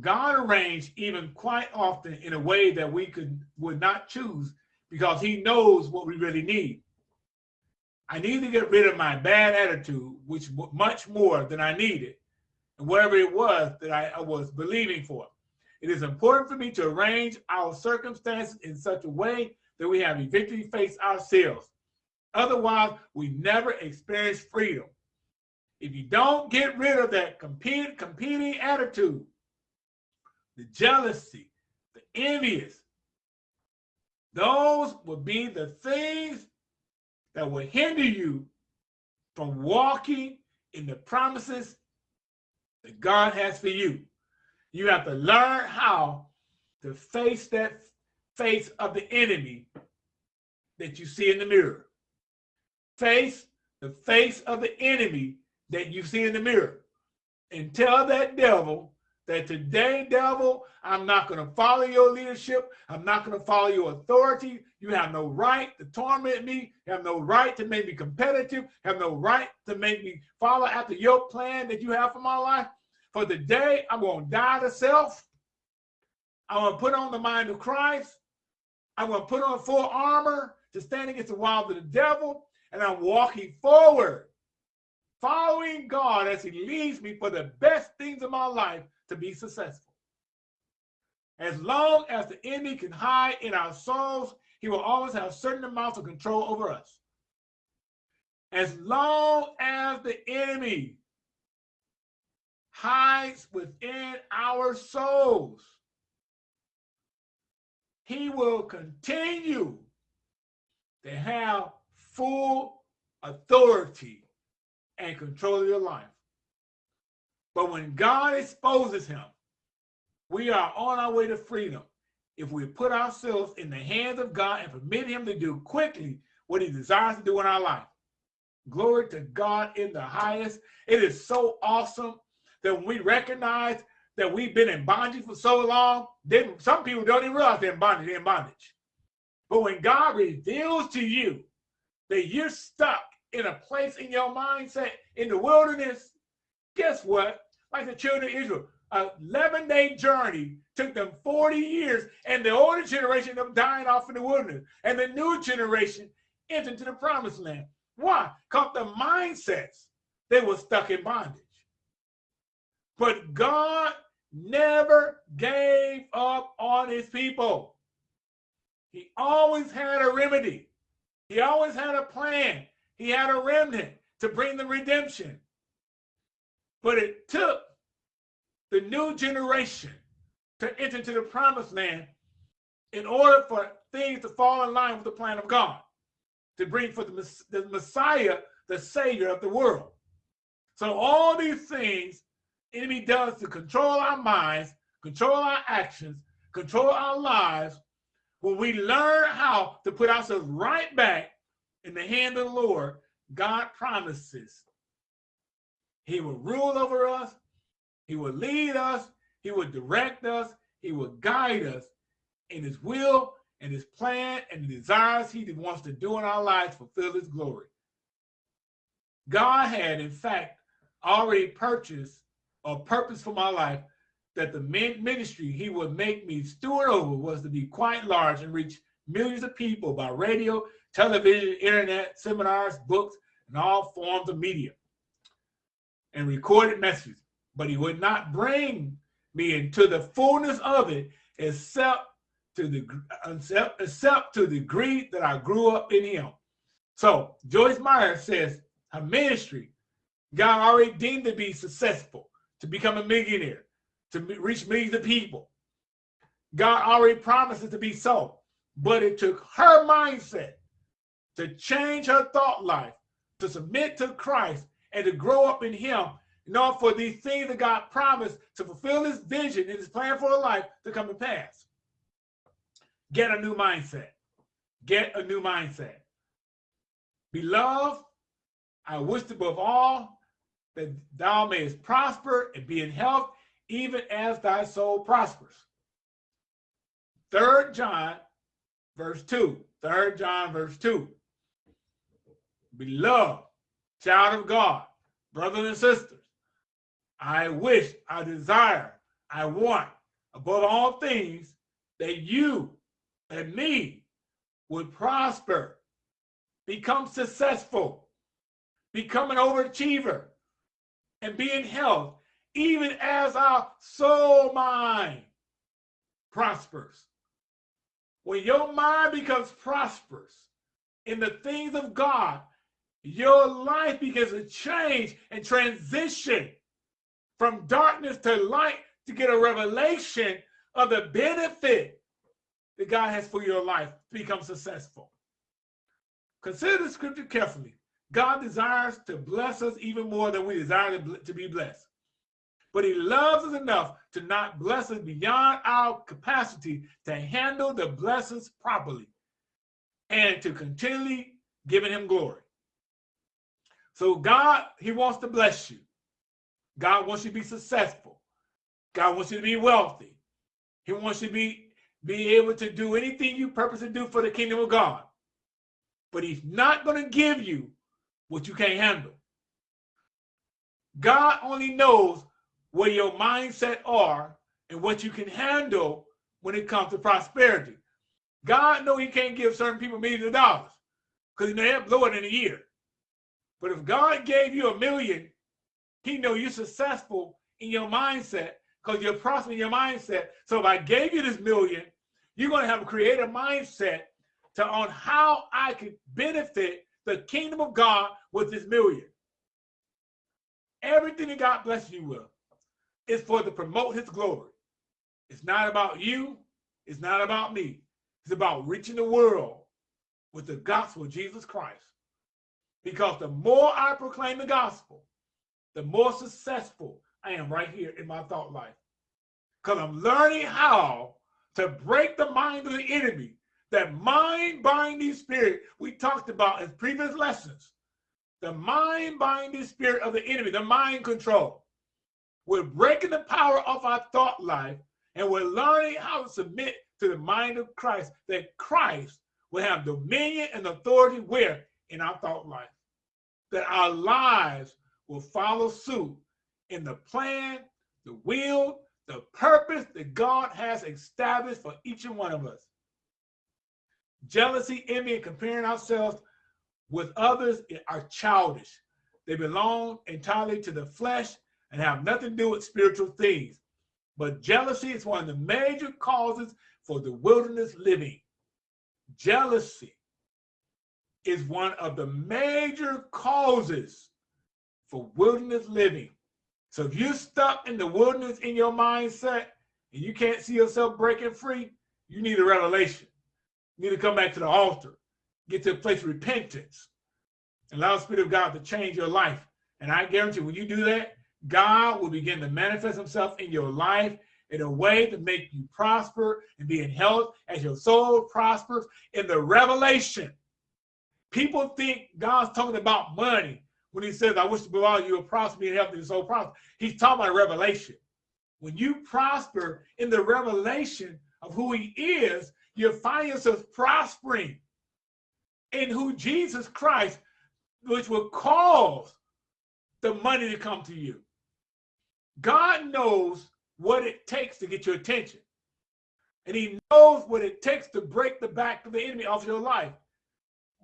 God arranged even quite often in a way that we could would not choose because he knows what we really need. I need to get rid of my bad attitude, which much more than I needed, and whatever it was that I, I was believing for. It is important for me to arrange our circumstances in such a way that we have a victory face ourselves. Otherwise, we never experience freedom. If you don't get rid of that compete, competing attitude, the jealousy, the envious. Those will be the things that will hinder you from walking in the promises that God has for you. You have to learn how to face that face of the enemy that you see in the mirror. Face the face of the enemy that you see in the mirror. And tell that devil that today, devil, I'm not going to follow your leadership. I'm not going to follow your authority. You have no right to torment me. You have no right to make me competitive. You have no right to make me follow after your plan that you have for my life. For today, I'm going to die to self. I'm going to put on the mind of Christ. I'm going to put on full armor to stand against the wiles of the devil. And I'm walking forward, following God as he leads me for the best things of my life to be successful. As long as the enemy can hide in our souls, he will always have certain amounts of control over us. As long as the enemy hides within our souls, he will continue to have full authority and control of your life. But when God exposes him, we are on our way to freedom. if we put ourselves in the hands of God and permit him to do quickly what he desires to do in our life. Glory to God in the highest. It is so awesome that when we recognize that we've been in bondage for so long, then some people don't even realize they're in bondage, they're in bondage. But when God reveals to you that you're stuck in a place in your mindset in the wilderness, guess what? Like the children of Israel, a 11 day journey took them 40 years, and the older generation of dying off in the wilderness, and the new generation entered into the promised land. Why? Because the mindsets, they were stuck in bondage. But God never gave up on his people. He always had a remedy. He always had a plan. He had a remnant to bring the redemption. But it took the new generation to enter into the promised land in order for things to fall in line with the plan of God, to bring for the, the Messiah, the Savior of the world. So all these things enemy does to control our minds, control our actions, control our lives, when we learn how to put ourselves right back in the hand of the Lord, God promises he will rule over us, he will lead us, he will direct us, he will guide us in his will and his plan and the desires he wants to do in our lives fulfill his glory. God had, in fact, already purchased a purpose for my life that the ministry he would make me steward over was to be quite large and reach millions of people by radio, television, internet, seminars, books, and all forms of media and recorded messages. But he would not bring me into the fullness of it except to the except, except to the degree that I grew up in him. So Joyce Meyer says her ministry, God already deemed to be successful, to become a millionaire, to reach millions of people. God already promised it to be so, but it took her mindset to change her thought life, to submit to Christ, and to grow up in Him in order for these things that God promised to fulfill His vision and His plan for her life to come to pass. Get a new mindset. Get a new mindset. Beloved, I wish above all that thou mayest prosper and be in health, even as thy soul prospers. Third John, verse 2. Third John, verse 2. Beloved, child of God, brothers and sisters, I wish, I desire, I want, above all things, that you and me would prosper, become successful, become an overachiever, and be in health, even as our soul mind prospers. When your mind becomes prosperous in the things of God, your life begins to change and transition from darkness to light to get a revelation of the benefit that God has for your life to become successful. Consider the scripture carefully. God desires to bless us even more than we desire to be blessed. But he loves us enough to not bless us beyond our capacity to handle the blessings properly and to continually giving him glory. So God, he wants to bless you. God wants you to be successful. God wants you to be wealthy. He wants you to be, be able to do anything you purpose to do for the kingdom of God. But he's not going to give you what you can't handle. God only knows where your mindset are and what you can handle when it comes to prosperity. God know he can't give certain people millions of dollars because he may blow it in a year. But if God gave you a million, he know you're successful in your mindset because you're prospering your mindset. So if I gave you this million, you're going to have a creative mindset to on how I could benefit the kingdom of God with this million. Everything that God bless you with is for to promote his glory. It's not about you. It's not about me. It's about reaching the world with the gospel of Jesus Christ. Because the more I proclaim the gospel, the more successful I am right here in my thought life. Because I'm learning how to break the mind of the enemy. That mind binding spirit we talked about in previous lessons. The mind binding spirit of the enemy, the mind control. We're breaking the power of our thought life and we're learning how to submit to the mind of Christ, that Christ will have dominion and authority where? In our thought life. That our lives will follow suit in the plan, the will, the purpose that God has established for each and one of us. Jealousy, envy, and comparing ourselves with others are childish. They belong entirely to the flesh and have nothing to do with spiritual things. But jealousy is one of the major causes for the wilderness living. Jealousy is one of the major causes for wilderness living. So if you're stuck in the wilderness in your mindset and you can't see yourself breaking free, you need a revelation. You need to come back to the altar, get to a place of repentance, allow the Spirit of God to change your life. And I guarantee when you do that, God will begin to manifest himself in your life in a way to make you prosper and be in health as your soul prospers in the revelation. People think God's talking about money when he says, I wish to all you will prosper and health and your soul prosper. He's talking about revelation. When you prosper in the revelation of who he is, you'll find yourself prospering in who Jesus Christ, which will cause the money to come to you. God knows what it takes to get your attention. And he knows what it takes to break the back of the enemy off your life.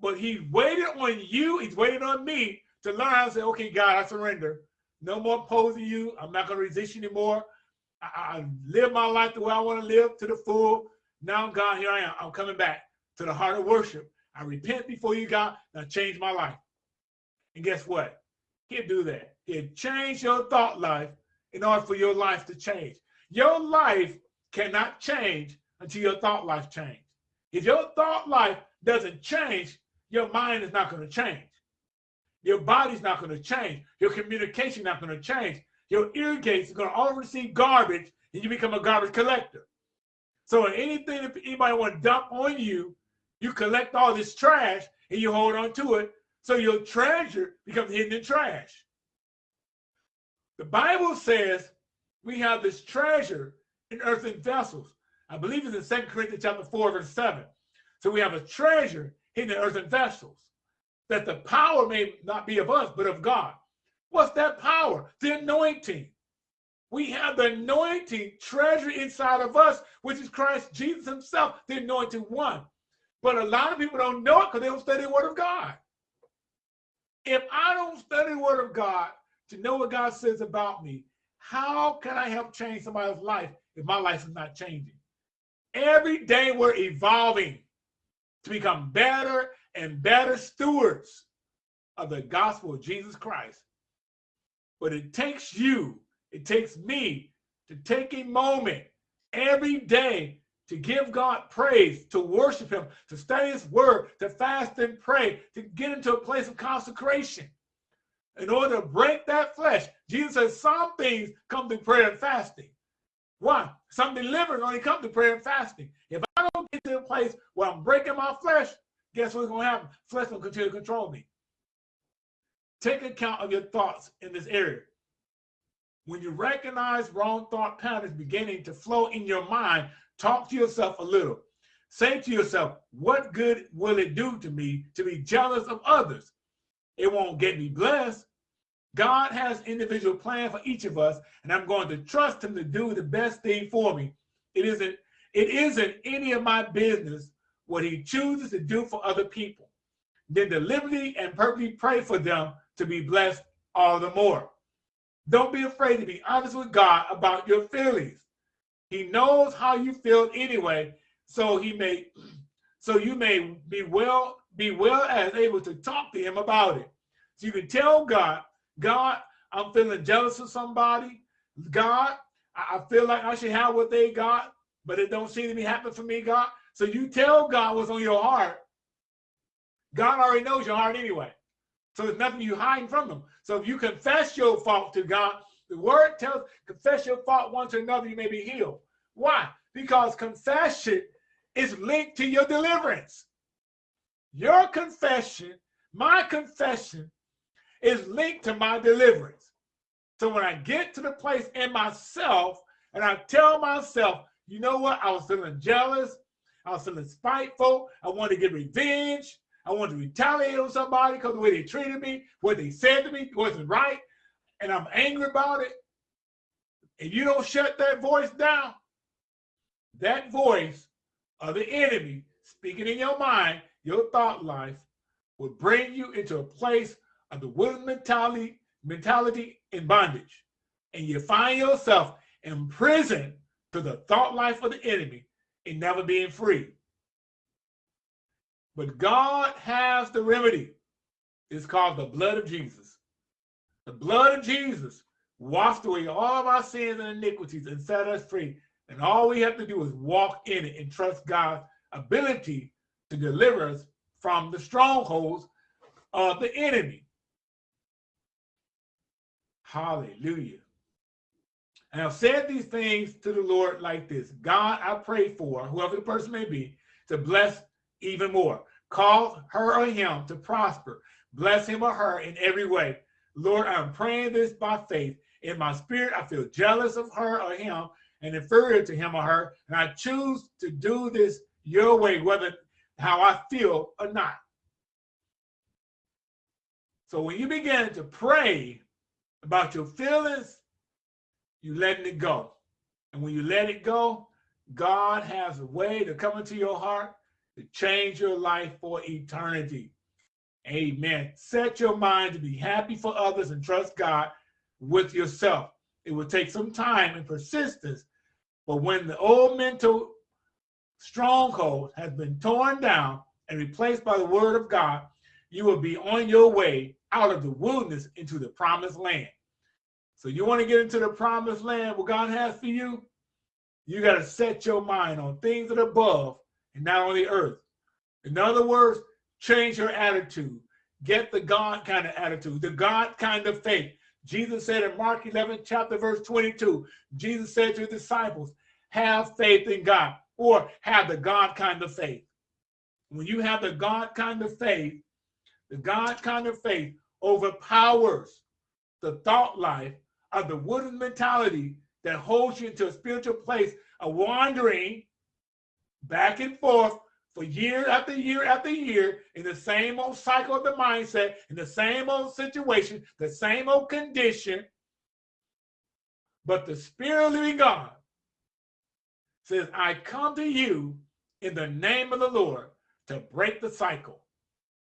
But he waited on you, he's waited on me to learn how to say, okay, God, I surrender. No more opposing you. I'm not going to resist you anymore. I, I live my life the way I want to live to the full. Now, God, here I am. I'm coming back to the heart of worship. I repent before you, God. Now change my life. And guess what? He'll do that. He'll change your thought life in order for your life to change. Your life cannot change until your thought life change. If your thought life doesn't change, your mind is not going to change. Your body's not going to change. Your communication not going to change. Your ear gates are going to all receive garbage and you become a garbage collector. So anything that anybody want to dump on you, you collect all this trash and you hold on to it. So your treasure becomes hidden in trash. The Bible says we have this treasure in earthen vessels. I believe it's in 2 Corinthians chapter 4, verse 7. So we have a treasure hidden in earthen vessels, that the power may not be of us, but of God. What's that power? The anointing. We have the anointing treasure inside of us, which is Christ Jesus himself, the anointed one. But a lot of people don't know it because they don't study the word of God. If I don't study the word of God, to know what God says about me. How can I help change somebody's life if my life is not changing? Every day we're evolving to become better and better stewards of the gospel of Jesus Christ. But it takes you, it takes me to take a moment every day to give God praise, to worship him, to study his word, to fast and pray, to get into a place of consecration in order to break that flesh. Jesus says some things come through prayer and fasting. Why? Some deliverance only come through prayer and fasting. If I don't get to a place where I'm breaking my flesh, guess what's going to happen? Flesh will continue to control me. Take account of your thoughts in this area. When you recognize wrong thought patterns beginning to flow in your mind, talk to yourself a little. Say to yourself, what good will it do to me to be jealous of others? It won't get me blessed. God has individual plan for each of us, and I'm going to trust him to do the best thing for me. It isn't, it isn't any of my business what he chooses to do for other people. Then deliberately and purposely pray for them to be blessed all the more. Don't be afraid to be honest with God about your feelings. He knows how you feel anyway, so he may *clears throat* so you may be well be well as able to talk to him about it. So you can tell God God, I'm feeling jealous of somebody. God, I feel like I should have what they got, but it don't seem to be happening for me, God. So you tell God what's on your heart. God already knows your heart anyway. So there's nothing you hiding from him. So if you confess your fault to God, the word tells confess your fault one to another, you may be healed. Why? Because confession is linked to your deliverance. Your confession, my confession, is linked to my deliverance. So when I get to the place in myself and I tell myself, you know what, I was feeling jealous, I was feeling spiteful, I wanted to get revenge, I wanted to retaliate on somebody because the way they treated me, what they said to me wasn't right, and I'm angry about it, and you don't shut that voice down, that voice of the enemy speaking in your mind, your thought life, will bring you into a place of the willing mentality, mentality in bondage. And you find yourself in prison to the thought life of the enemy and never being free. But God has the remedy. It's called the blood of Jesus. The blood of Jesus washed away all of our sins and iniquities and set us free. And all we have to do is walk in it and trust God's ability to deliver us from the strongholds of the enemy. Hallelujah. And I've said these things to the Lord like this God, I pray for whoever the person may be to bless even more. Cause her or him to prosper. Bless him or her in every way. Lord, I'm praying this by faith. In my spirit, I feel jealous of her or him and inferior to him or her. And I choose to do this your way, whether how I feel or not. So when you begin to pray about your feelings, you letting it go. And when you let it go, God has a way to come into your heart to change your life for eternity. Amen. Set your mind to be happy for others and trust God with yourself. It will take some time and persistence, but when the old mental stronghold has been torn down and replaced by the word of God, you will be on your way out of the wilderness into the promised land. So you want to get into the promised land, what God has for you? You got to set your mind on things that are above and not on the earth. In other words, change your attitude. Get the God kind of attitude, the God kind of faith. Jesus said in Mark 11, chapter verse 22, Jesus said to his disciples, have faith in God or have the God kind of faith. When you have the God kind of faith, the God kind of faith overpowers the thought life of the wooden mentality that holds you into a spiritual place of wandering back and forth for year after year after year in the same old cycle of the mindset, in the same old situation, the same old condition. But the Spirit of living God says, I come to you in the name of the Lord to break the cycle.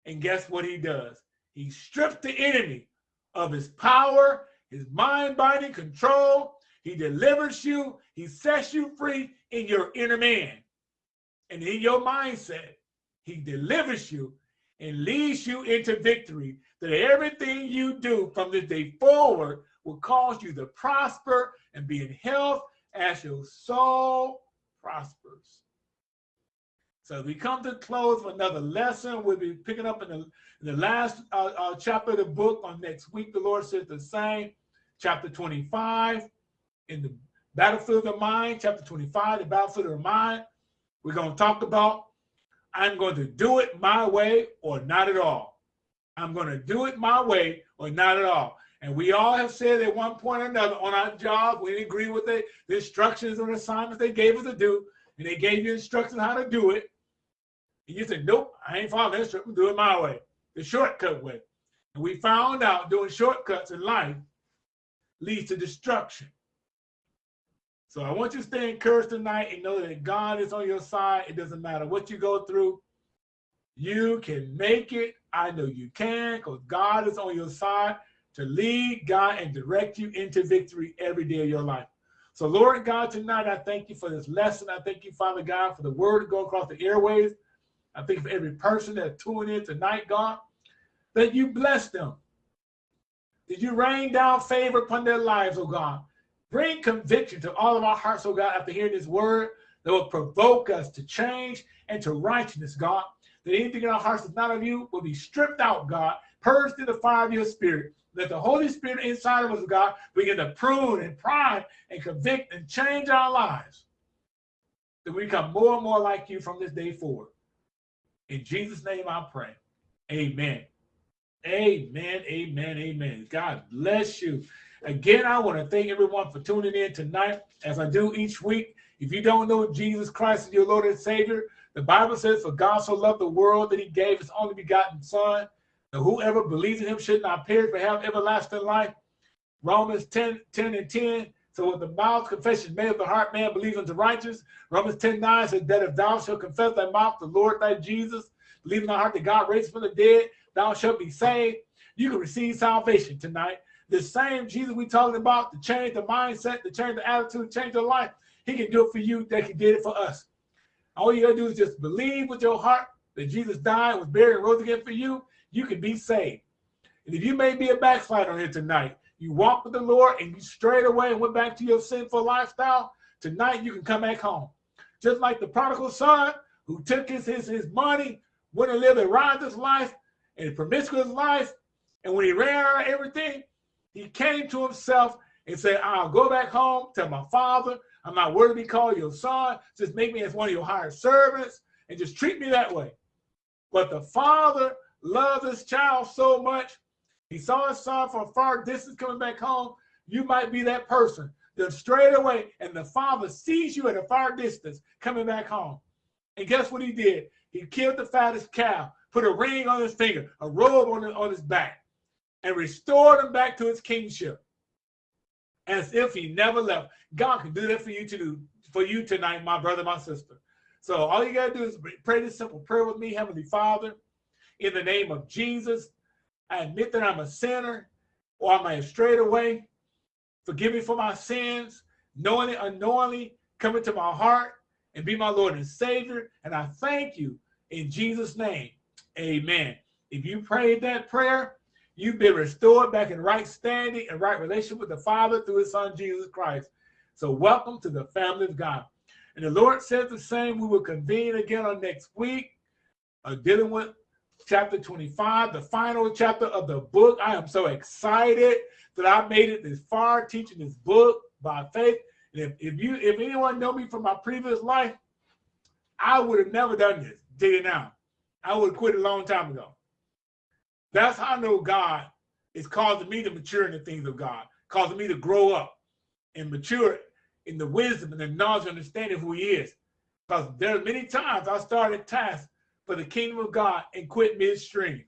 And guess what he does? He strips the enemy of his power his mind binding control. He delivers you. He sets you free in your inner man and in your mindset. He delivers you and leads you into victory. That everything you do from this day forward will cause you to prosper and be in health as your soul prospers. So we come to close with another lesson. We'll be picking up in the, in the last uh, uh, chapter of the book on next week. The Lord says the same. Chapter 25 in the battlefield of mind. Chapter 25, the battlefield of mind. We're going to talk about I'm going to do it my way or not at all. I'm going to do it my way or not at all. And we all have said at one point or another on our job, we didn't agree with the, the instructions or assignments they gave us to do, and they gave you instructions how to do it. And you said, nope, I ain't following this. I'm doing my way, the shortcut way. And we found out doing shortcuts in life leads to destruction. So I want you to stay encouraged tonight and know that God is on your side. It doesn't matter what you go through. You can make it. I know you can because God is on your side to lead, God, and direct you into victory every day of your life. So, Lord God, tonight I thank you for this lesson. I thank you, Father God, for the word to go across the airways. I thank you for every person that tuned in tonight, God, that you bless them. Did you rain down favor upon their lives, oh God? Bring conviction to all of our hearts, oh God, after hearing this word that will provoke us to change and to righteousness, God. That anything in our hearts that's not of you will be stripped out, God, purged through the fire of your spirit. Let the Holy Spirit inside of us, God, begin to prune and prime and convict and change our lives. that we become more and more like you from this day forward. In Jesus' name I pray. Amen. Amen. Amen. Amen. God bless you. Again, I want to thank everyone for tuning in tonight, as I do each week. If you don't know Jesus Christ as your Lord and Savior, the Bible says, For God so loved the world that he gave his only begotten Son, that whoever believes in him should not perish but have everlasting life. Romans 10, 10 and 10. So with the mouth confession made of the heart, man believes unto righteous. Romans 10, 9 says that if thou shalt confess thy mouth the Lord thy Jesus, believe in thy heart that God raised from the dead, thou shalt be saved. You can receive salvation tonight. The same Jesus we talking about to change the mindset, to change the attitude, change the life. He can do it for you that he did it for us. All you gotta do is just believe with your heart that Jesus died, was buried, and rose again for you. You can be saved. And if you may be a backslider here tonight, you walk with the Lord and you strayed away and went back to your sinful lifestyle, tonight you can come back home. Just like the prodigal son who took his, his, his money, went and lived a riotous life and promiscuous life, and when he ran out of everything, he came to himself and said, I'll go back home to my father. I'm not worthy to be called your son. Just make me as one of your hired servants and just treat me that way. But the father loved his child so much. He saw his son from far distance coming back home. You might be that person Then straight away, and the father sees you at a far distance coming back home. And guess what he did? He killed the fattest cow, put a ring on his finger, a robe on, his, on his back, and restored him back to his kingship as if he never left. God can do that for you to do for you tonight, my brother, my sister. So all you gotta do is pray this simple prayer with me, Heavenly Father, in the name of Jesus. I admit that I'm a sinner or I may have away. Forgive me for my sins, knowingly, unknowingly, come into my heart and be my Lord and Savior. And I thank you in Jesus' name. Amen. If you prayed that prayer, You've been restored back in right standing and right relationship with the Father through his Son, Jesus Christ. So welcome to the family of God. And the Lord says the same. We will convene again on next week, uh, dealing with chapter 25, the final chapter of the book. I am so excited that I made it this far teaching this book by faith. And if, if you, if anyone know me from my previous life, I would have never done this. Tell it now, I would have quit a long time ago. That's how I know God is causing me to mature in the things of God, causing me to grow up and mature in the wisdom and the knowledge and understanding who he is. Because there are many times I started tasks for the kingdom of God and quit midstream.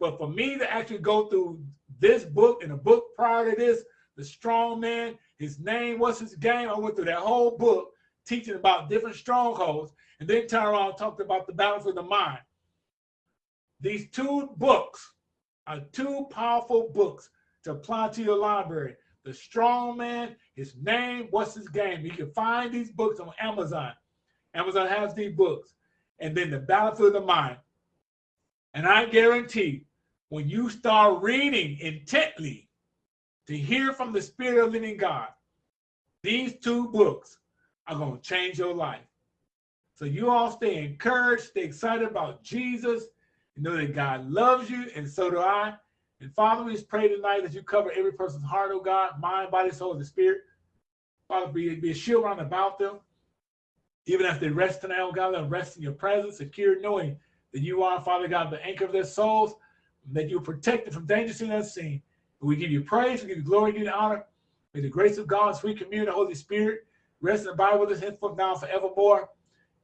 But for me to actually go through this book and a book prior to this, The Strong Man, his name, what's his game? I went through that whole book teaching about different strongholds and then turn around talked about the battle for the mind. These two books are two powerful books to apply to your library. The Strong Man, his name, what's his game? You can find these books on Amazon. Amazon has these books. And then the Battlefield of the Mind. And I guarantee when you start reading intently to hear from the Spirit of living God, these two books are going to change your life. So you all stay encouraged, stay excited about Jesus, You know that God loves you, and so do I. And Father, we just pray tonight that you cover every person's heart, oh God, mind, body, soul, and spirit. Father, be, be a shield around about them. Even as they rest tonight, oh God, let them rest in your presence, secure, knowing that you are, Father God, the anchor of their souls, that you protect them from danger seen and unseen. we give you praise, we give you glory, we give you honor. May the grace of God, sweet communion, the Holy Spirit, rest and abide with us henceforth now forevermore.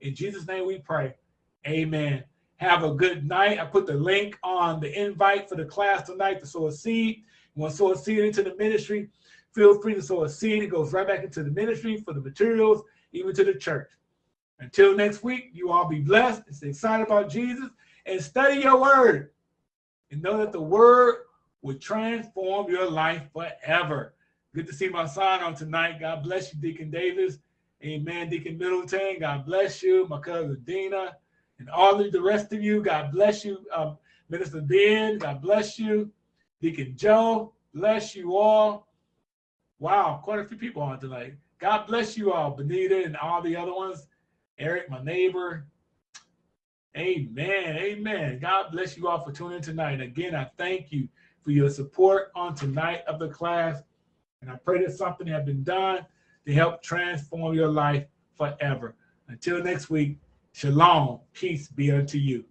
In Jesus' name we pray. Amen. Have a good night. I put the link on the invite for the class tonight to sow a seed. You want to sow a seed into the ministry, feel free to sow a seed. It goes right back into the ministry for the materials, even to the church. Until next week, you all be blessed and stay excited about Jesus and study your word. And know that the word will transform your life forever. Good to see my son on tonight. God bless you, Deacon Davis. Amen, Deacon Middleton. God bless you, my cousin Dina and all of the rest of you. God bless you. Um, Minister Ben, God bless you. Deacon Joe, bless you all. Wow, quite a few people on tonight. God bless you all, Benita and all the other ones. Eric, my neighbor. Amen. Amen. God bless you all for tuning in tonight. Again, I thank you for your support on tonight of the class. And I pray that something has been done to help transform your life forever. Until next week, shalom, peace be unto you.